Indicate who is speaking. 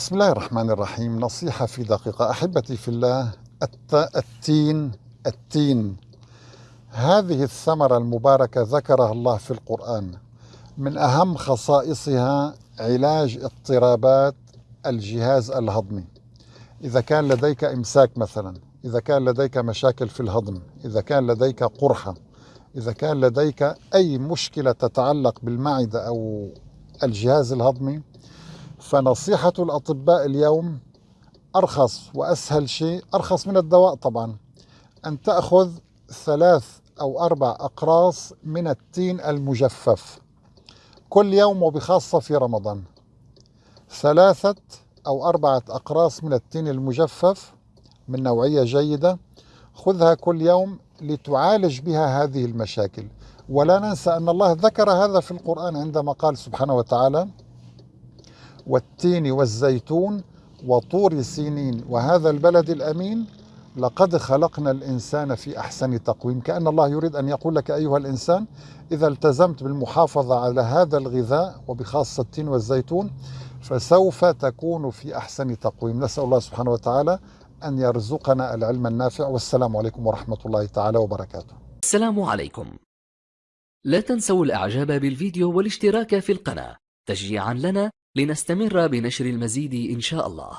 Speaker 1: بسم الله الرحمن الرحيم. نصيحة في دقيقة. أحبتي في الله الت... التين التين. هذه الثمرة المباركة ذكرها الله في القرآن. من أهم خصائصها علاج اضطرابات الجهاز الهضمي. إذا كان لديك إمساك مثلا إذا كان لديك مشاكل في الهضم إذا كان لديك قرحة إذا كان لديك أي مشكلة تتعلق بالمعدة أو الجهاز الهضمي فنصيحة الأطباء اليوم أرخص وأسهل شيء أرخص من الدواء طبعا. أن تأخذ ثلاث أو أربع أقراص من التين المجفف كل يوم وبخاصة في رمضان. ثلاثة أو أربعة أقراص من التين المجفف من نوعية جيدة خذها كل يوم لتعالج بها هذه المشاكل. ولا ننسى أن الله ذكر هذا في القرآن عندما قال سبحانه وتعالى والتين والزيتون وطور سينين وهذا البلد الأمين لقد خلقنا الإنسان في أحسن تقويم. كأن الله يريد أن يقول لك أيها الإنسان إذا التزمت بالمحافظة على هذا الغذاء وبخاصة التين والزيتون فسوف تكون في أحسن تقويم. نسأل الله سبحانه وتعالى أن يرزقنا العلم النافع. والسلام عليكم ورحمة الله تعالى وبركاته.
Speaker 2: السلام عليكم. لا تنسوا الإعجاب بالفيديو والاشتراك في القناة. تشجيعا لنا لنستمر بنشر المزيد إن شاء الله.